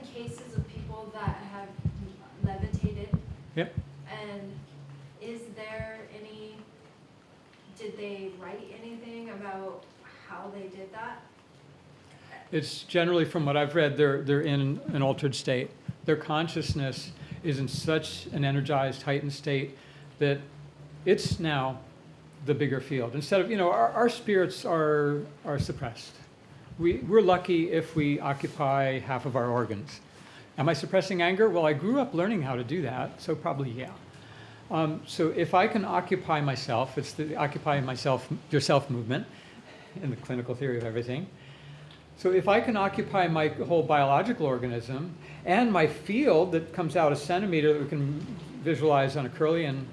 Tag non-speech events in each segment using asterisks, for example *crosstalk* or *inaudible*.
been cases of people that have levitated, Yep. and is there any, did they write anything about how they did that? It's generally, from what I've read, they're, they're in an altered state. Their consciousness is in such an energized, heightened state that it's now the bigger field. Instead of, you know, our, our spirits are, are suppressed. We, we're lucky if we occupy half of our organs. Am I suppressing anger? Well, I grew up learning how to do that, so probably yeah. Um, so if I can occupy myself, it's the occupy myself, yourself movement in the clinical theory of everything. So if I can occupy my whole biological organism and my field that comes out a centimeter that we can visualize on a Kirlian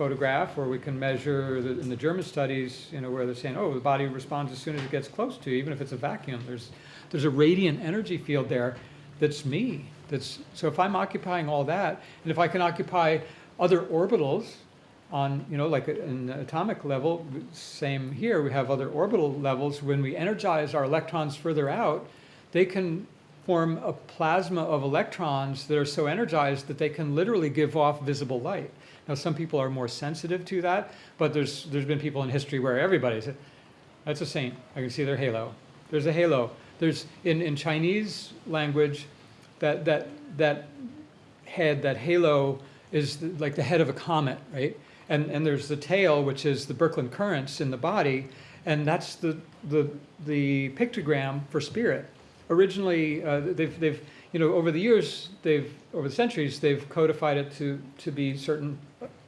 photograph, or we can measure the, in the German studies, you know, where they're saying, oh, the body responds as soon as it gets close to, you, even if it's a vacuum. There's, there's a radiant energy field there that's me. That's, so if I'm occupying all that, and if I can occupy other orbitals on, you know, like an atomic level, same here, we have other orbital levels. When we energize our electrons further out, they can form a plasma of electrons that are so energized that they can literally give off visible light. Now, some people are more sensitive to that, but there's, there's been people in history where everybody said, that's a saint. I can see their halo. There's a halo. There's, in, in Chinese language, that, that, that head, that halo, is the, like the head of a comet, right? And, and there's the tail, which is the Birkeland currents in the body, and that's the, the, the pictogram for spirit. Originally, uh, they've, they've, you know, over the years, they've, over the centuries, they've codified it to, to be certain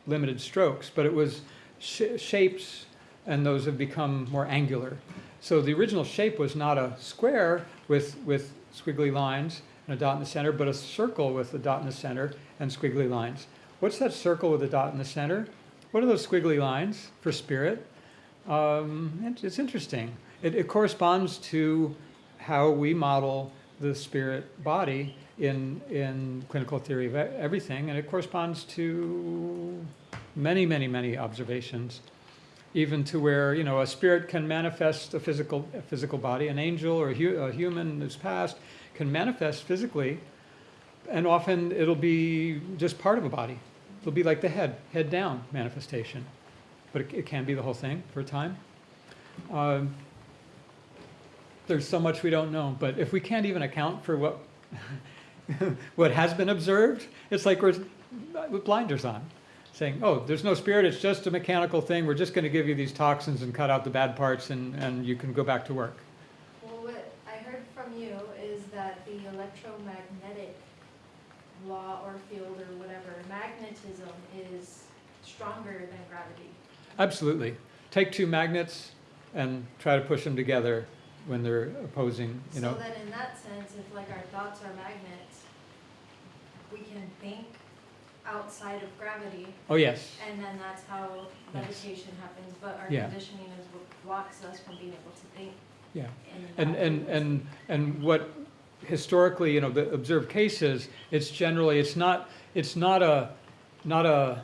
limited strokes, but it was sh shapes, and those have become more angular. So the original shape was not a square with, with squiggly lines and a dot in the center, but a circle with a dot in the center and squiggly lines. What's that circle with a dot in the center? What are those squiggly lines for spirit? Um, it's interesting. It, it corresponds to how we model the spirit body in, in clinical theory of everything, and it corresponds to many, many, many observations, even to where, you know, a spirit can manifest a physical, a physical body, an angel or a, hu- a human who's passed can manifest physically, and often it'll be just part of a body. It'll be like the head, head down manifestation, but it, it can be the whole thing for a time. Um, there's so much we don't know, but if we can't even account for what *laughs* what has been observed, it's like we're with blinders on, saying, "Oh, there's no spirit; it's just a mechanical thing. We're just going to give you these toxins and cut out the bad parts, and and you can go back to work." Well, what I heard from you is that the electromagnetic law or field or whatever, magnetism is stronger than gravity. Absolutely. Take two magnets and try to push them together when they're opposing. You know. So that in that sense, if like our thoughts are magnets, we can think outside of gravity, Oh yes. and then that's how Yes. meditation happens, but our Yeah. conditioning is what blocks us from being able to think Yeah. And, and, and, and what historically, you know, the observed cases, it's generally, it's not, it's not a, not a,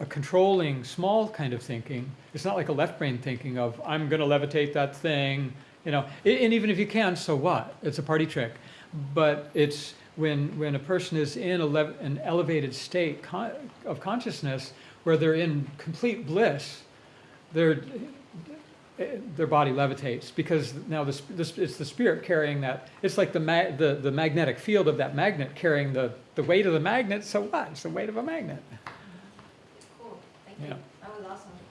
a controlling, small kind of thinking. It's not like a left brain thinking of, I'm gonna levitate that thing, you know, and even if you can, so what? It's a party trick. But it's when, when a person is in an elevated state con- of consciousness where they're in complete bliss, they're, eh, their body levitates because now this, it's the spirit carrying that. It's like the, ma- the, the magnetic field of that magnet carrying the, the weight of the magnet. So what? It's the weight of a magnet. Yeah. that was awesome.